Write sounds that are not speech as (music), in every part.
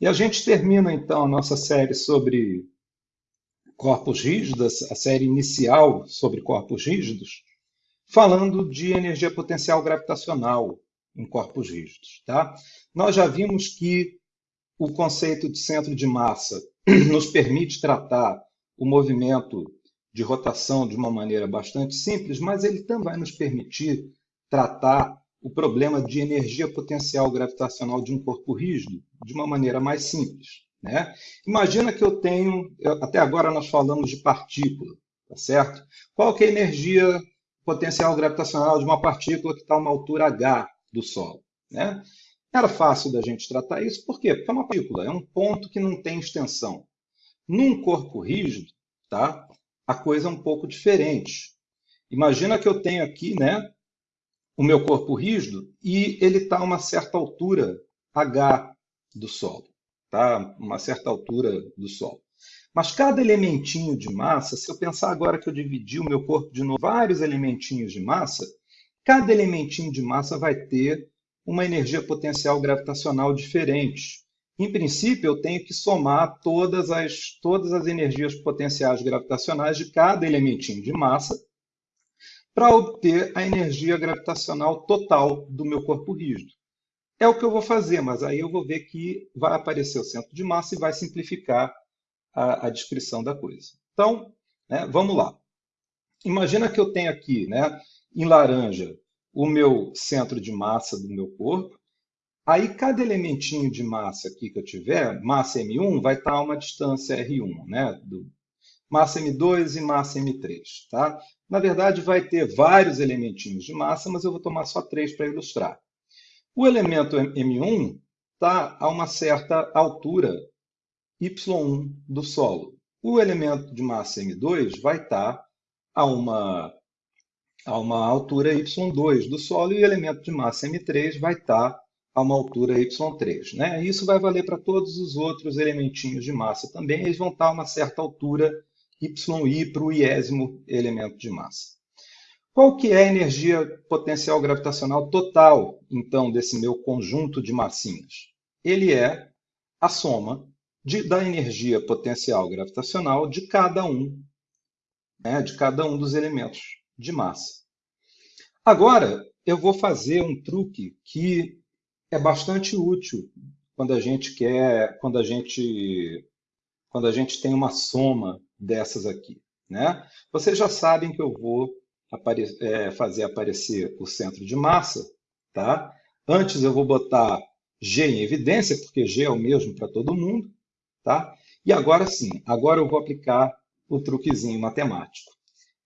E a gente termina então a nossa série sobre corpos rígidos, a série inicial sobre corpos rígidos, falando de energia potencial gravitacional em corpos rígidos. Tá? Nós já vimos que o conceito de centro de massa (clears throat) nos permite tratar o movimento de rotação de uma maneira bastante simples, mas ele também vai nos permitir tratar o problema de energia potencial gravitacional de um corpo rígido de uma maneira mais simples. Né? Imagina que eu tenho, até agora nós falamos de partícula, tá certo? Qual que é a energia potencial gravitacional de uma partícula que está a uma altura h do solo? Né? Era fácil da gente tratar isso, por quê? Porque é uma partícula, é um ponto que não tem extensão. Num corpo rígido, tá? a coisa é um pouco diferente. Imagina que eu tenho aqui né, o meu corpo rígido e ele está a uma certa altura h do solo tá? uma certa altura do Sol. Mas cada elementinho de massa, se eu pensar agora que eu dividi o meu corpo de novo, vários elementinhos de massa, cada elementinho de massa vai ter uma energia potencial gravitacional diferente. Em princípio, eu tenho que somar todas as, todas as energias potenciais gravitacionais de cada elementinho de massa para obter a energia gravitacional total do meu corpo rígido. É o que eu vou fazer, mas aí eu vou ver que vai aparecer o centro de massa e vai simplificar a, a descrição da coisa. Então, né, vamos lá. Imagina que eu tenho aqui, né, em laranja, o meu centro de massa do meu corpo. Aí, cada elementinho de massa aqui que eu tiver, massa M1, vai estar a uma distância R1, né? Do massa M2 e massa M3, tá? Na verdade, vai ter vários elementinhos de massa, mas eu vou tomar só três para ilustrar. O elemento M1 está a uma certa altura Y1 do solo. O elemento de massa M2 vai estar a uma, a uma altura Y2 do solo e o elemento de massa M3 vai estar a uma altura Y3. Né? Isso vai valer para todos os outros elementinhos de massa também. Eles vão estar a uma certa altura YI para o iésimo elemento de massa. Qual que é a energia potencial gravitacional total, então, desse meu conjunto de massinhas? Ele é a soma de, da energia potencial gravitacional de cada um, né, de cada um dos elementos de massa. Agora, eu vou fazer um truque que é bastante útil quando a gente quer, quando a gente, quando a gente tem uma soma dessas aqui. Né? Vocês já sabem que eu vou apare é, fazer aparecer o centro de massa, tá? Antes eu vou botar G em evidência, porque G é o mesmo para todo mundo, tá? E agora sim, agora eu vou aplicar o truquezinho matemático.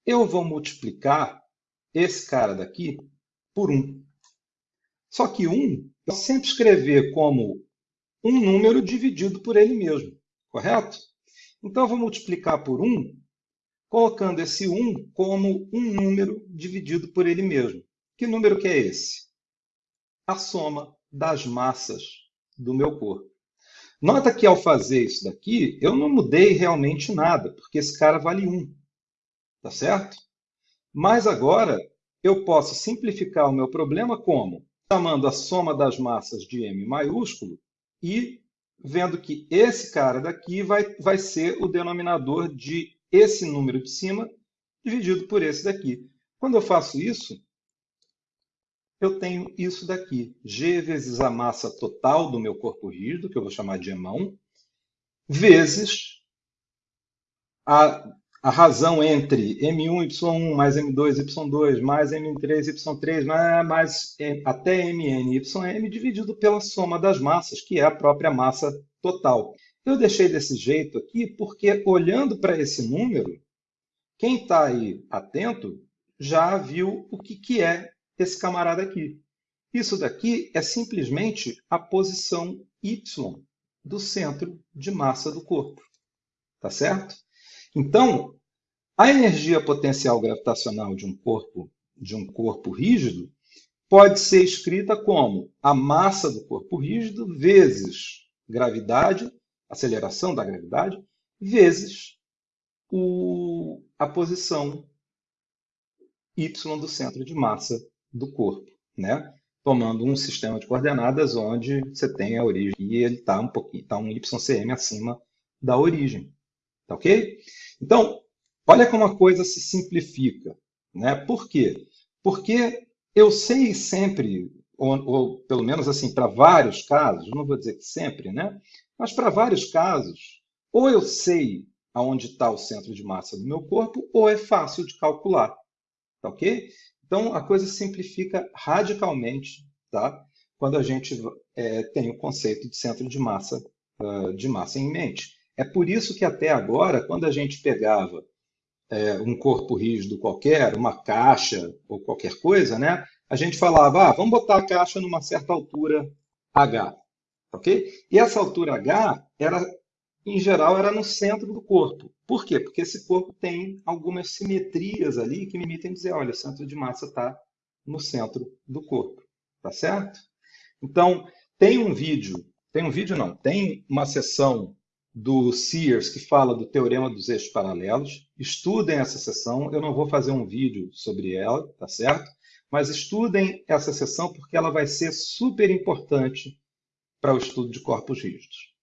Eu vou multiplicar esse cara daqui por 1. Só que 1, eu sempre escrever como um número dividido por ele mesmo, correto? Então, eu vou multiplicar por 1 colocando esse 1 como um número dividido por ele mesmo. Que número que é esse? A soma das massas do meu corpo. Nota que ao fazer isso daqui, eu não mudei realmente nada, porque esse cara vale 1. Tá certo? Mas agora eu posso simplificar o meu problema como? Chamando a soma das massas de M maiúsculo e vendo que esse cara daqui vai, vai ser o denominador de esse número de cima dividido por esse daqui. Quando eu faço isso, eu tenho isso daqui, g vezes a massa total do meu corpo rígido, que eu vou chamar de EMA1, vezes a, a razão entre M1, Y1, mais M2, Y2, mais M3, Y3, mais, mais até Mn, Ym, dividido pela soma das massas, que é a própria massa total. Eu deixei desse jeito aqui porque, olhando para esse número, quem está aí atento já viu o que, que é esse camarada aqui. Isso daqui é simplesmente a posição y do centro de massa do corpo. Tá certo? Então, a energia potencial gravitacional de um corpo de um corpo rígido pode ser escrita como a massa do corpo rígido vezes gravidade aceleração da gravidade, vezes o, a posição y do centro de massa do corpo. Né? tomando um sistema de coordenadas onde você tem a origem e ele está um pouquinho, está um YCM acima da origem. Tá ok? Então, olha como a coisa se simplifica. Né? Por quê? Porque eu sei sempre, ou, ou pelo menos assim, para vários casos, não vou dizer que sempre, né? mas para vários casos, ou eu sei aonde está o centro de massa do meu corpo, ou é fácil de calcular. Tá ok? Então, a coisa simplifica radicalmente tá? quando a gente é, tem o conceito de centro de massa, uh, de massa em mente. É por isso que até agora, quando a gente pegava é, um corpo rígido qualquer, uma caixa ou qualquer coisa, né? a gente falava, ah, vamos botar a caixa numa certa altura H. ok? E essa altura H, era, em geral, era no centro do corpo. Por quê? Porque esse corpo tem algumas simetrias ali que me permitem dizer, olha, o centro de massa está no centro do corpo. Tá certo? Então, tem um vídeo, tem um vídeo não, tem uma sessão do Sears que fala do teorema dos eixos paralelos. Estudem essa sessão. Eu não vou fazer um vídeo sobre ela, tá certo? Mas estudem essa sessão porque ela vai ser super importante para o estudo de corpos rígidos.